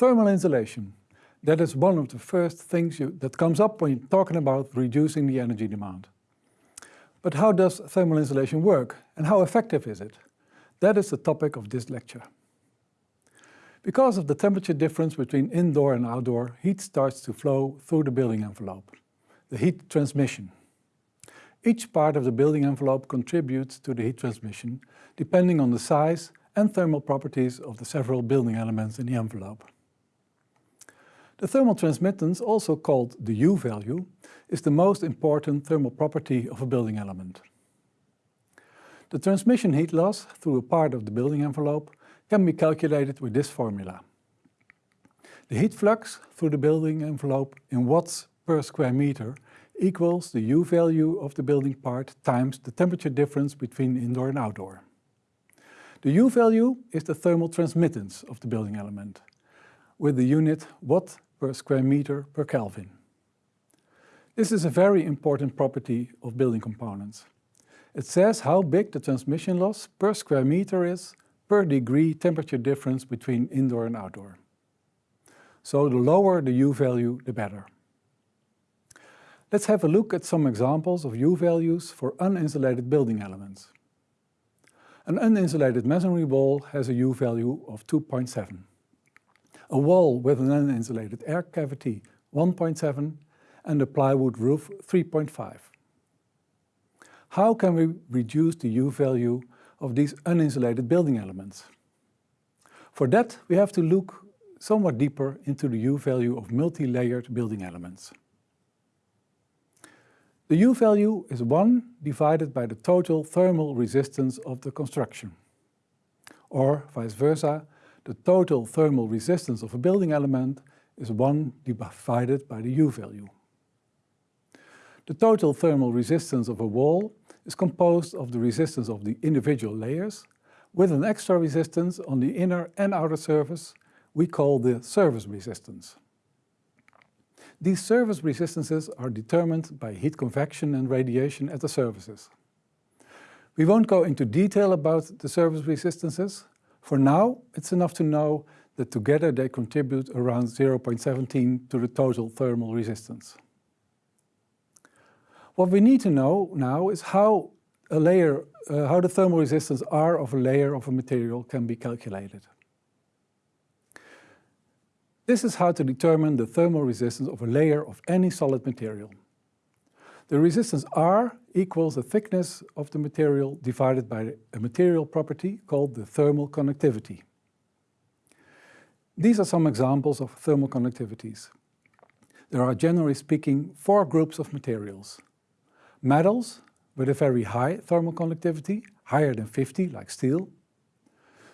Thermal insulation. That is one of the first things you, that comes up when you're talking about reducing the energy demand. But how does thermal insulation work and how effective is it? That is the topic of this lecture. Because of the temperature difference between indoor and outdoor, heat starts to flow through the building envelope, the heat transmission. Each part of the building envelope contributes to the heat transmission, depending on the size and thermal properties of the several building elements in the envelope. The thermal transmittance, also called the U-value, is the most important thermal property of a building element. The transmission heat loss through a part of the building envelope can be calculated with this formula. The heat flux through the building envelope in watts per square meter equals the U-value of the building part times the temperature difference between indoor and outdoor. The U-value is the thermal transmittance of the building element, with the unit watt per square meter per Kelvin. This is a very important property of building components. It says how big the transmission loss per square meter is per degree temperature difference between indoor and outdoor. So the lower the U-value, the better. Let's have a look at some examples of U-values for uninsulated building elements. An uninsulated masonry wall has a U-value of 2.7 a wall with an uninsulated air cavity 1.7 and a plywood roof 3.5. How can we reduce the U-value of these uninsulated building elements? For that we have to look somewhat deeper into the U-value of multi-layered building elements. The U-value is 1 divided by the total thermal resistance of the construction. Or vice versa, the total thermal resistance of a building element is 1 divided by the U-value. The total thermal resistance of a wall is composed of the resistance of the individual layers with an extra resistance on the inner and outer surface we call the surface resistance. These surface resistances are determined by heat convection and radiation at the surfaces. We won't go into detail about the surface resistances, for now, it's enough to know that together they contribute around 0.17 to the total thermal resistance. What we need to know now is how a layer, uh, how the thermal resistance R of a layer of a material can be calculated. This is how to determine the thermal resistance of a layer of any solid material. The resistance R equals the thickness of the material divided by a material property called the thermal conductivity. These are some examples of thermal conductivities. There are generally speaking four groups of materials. Metals with a very high thermal conductivity, higher than 50 like steel.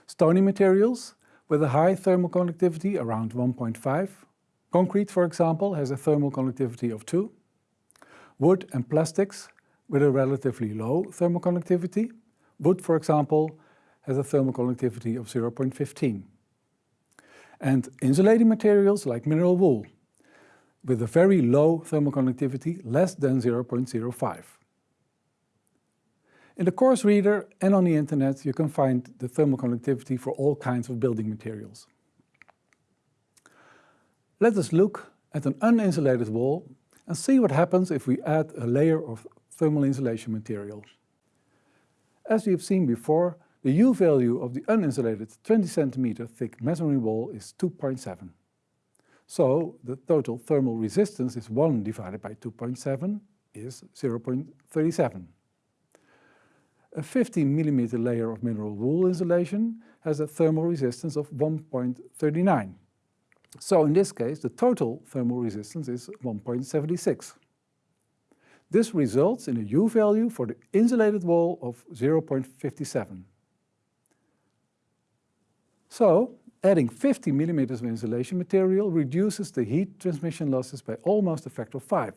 Stony materials with a high thermal conductivity around 1.5. Concrete, for example, has a thermal conductivity of 2 wood and plastics with a relatively low thermal conductivity. Wood, for example, has a thermal conductivity of 0.15. And insulating materials like mineral wool with a very low thermal conductivity, less than 0.05. In the course reader and on the internet you can find the thermal conductivity for all kinds of building materials. Let us look at an uninsulated wall and see what happens if we add a layer of thermal insulation material. As we have seen before, the U-value of the uninsulated 20 cm thick masonry wall is 2.7. So the total thermal resistance is 1 divided by 2.7 is 0.37. A 15 mm layer of mineral wool insulation has a thermal resistance of 1.39. So in this case, the total thermal resistance is 1.76. This results in a U-value for the insulated wall of 0.57. So, adding 50 mm of insulation material reduces the heat transmission losses by almost a factor of 5.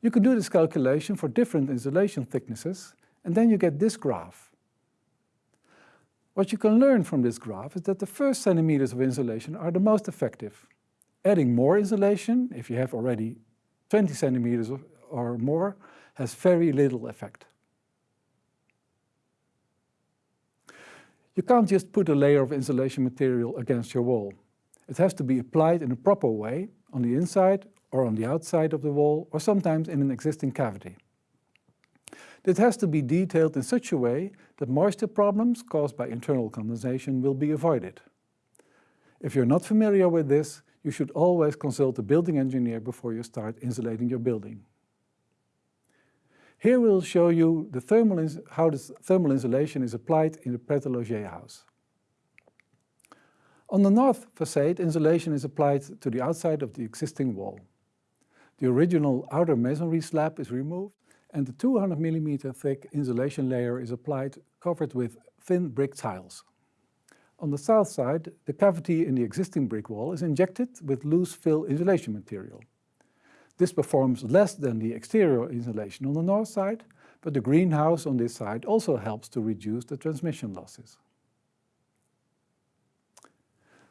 You can do this calculation for different insulation thicknesses and then you get this graph. What you can learn from this graph is that the first centimeters of insulation are the most effective. Adding more insulation, if you have already 20 centimeters or more, has very little effect. You can't just put a layer of insulation material against your wall. It has to be applied in a proper way on the inside or on the outside of the wall or sometimes in an existing cavity. It has to be detailed in such a way that moisture problems caused by internal condensation will be avoided. If you're not familiar with this, you should always consult a building engineer before you start insulating your building. Here we'll show you the thermal how the thermal insulation is applied in the Pret house. On the north facade, insulation is applied to the outside of the existing wall. The original outer masonry slab is removed and the 200 mm thick insulation layer is applied covered with thin brick tiles. On the south side, the cavity in the existing brick wall is injected with loose fill insulation material. This performs less than the exterior insulation on the north side, but the greenhouse on this side also helps to reduce the transmission losses.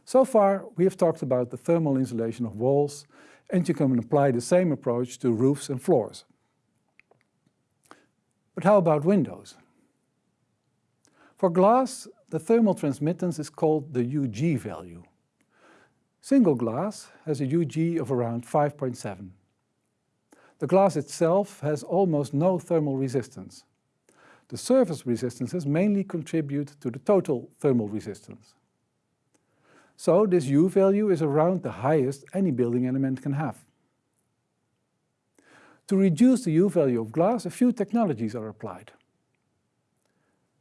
So far, we have talked about the thermal insulation of walls, and you can apply the same approach to roofs and floors. But how about windows? For glass, the thermal transmittance is called the UG value. Single glass has a UG of around 5.7. The glass itself has almost no thermal resistance. The surface resistances mainly contribute to the total thermal resistance. So this U value is around the highest any building element can have. To reduce the U value of glass, a few technologies are applied.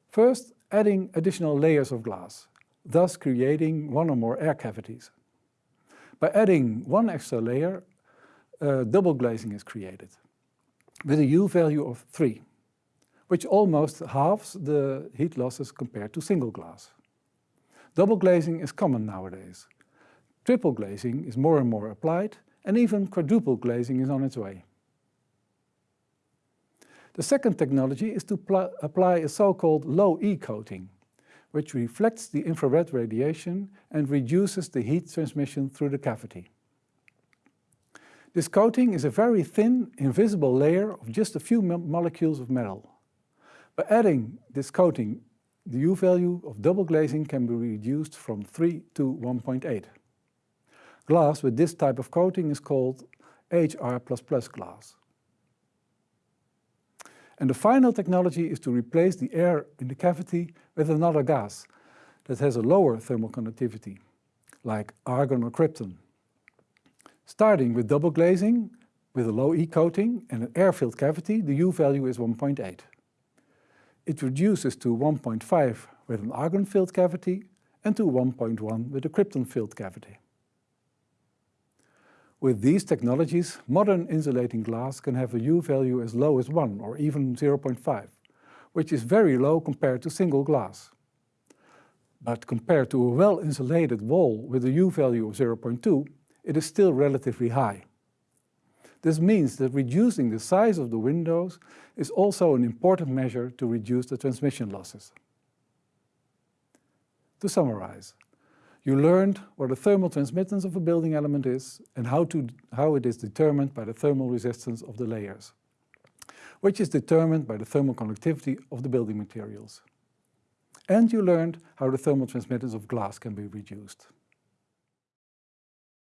First, adding additional layers of glass, thus creating one or more air cavities. By adding one extra layer, uh, double glazing is created with a U value of 3, which almost halves the heat losses compared to single glass. Double glazing is common nowadays. Triple glazing is more and more applied, and even quadruple glazing is on its way. The second technology is to apply a so-called low-E coating, which reflects the infrared radiation and reduces the heat transmission through the cavity. This coating is a very thin, invisible layer of just a few molecules of metal. By adding this coating, the U value of double glazing can be reduced from 3 to 1.8. Glass with this type of coating is called HR++ glass. And the final technology is to replace the air in the cavity with another gas that has a lower thermal conductivity, like argon or krypton. Starting with double glazing, with a low E coating and an air-filled cavity, the U value is 1.8. It reduces to 1.5 with an argon-filled cavity and to 1.1 with a krypton-filled cavity. With these technologies, modern insulating glass can have a U value as low as 1 or even 0.5, which is very low compared to single glass. But compared to a well-insulated wall with a U value of 0.2, it is still relatively high. This means that reducing the size of the windows is also an important measure to reduce the transmission losses. To summarize, you learned what the thermal transmittance of a building element is and how, to, how it is determined by the thermal resistance of the layers, which is determined by the thermal conductivity of the building materials. And you learned how the thermal transmittance of glass can be reduced.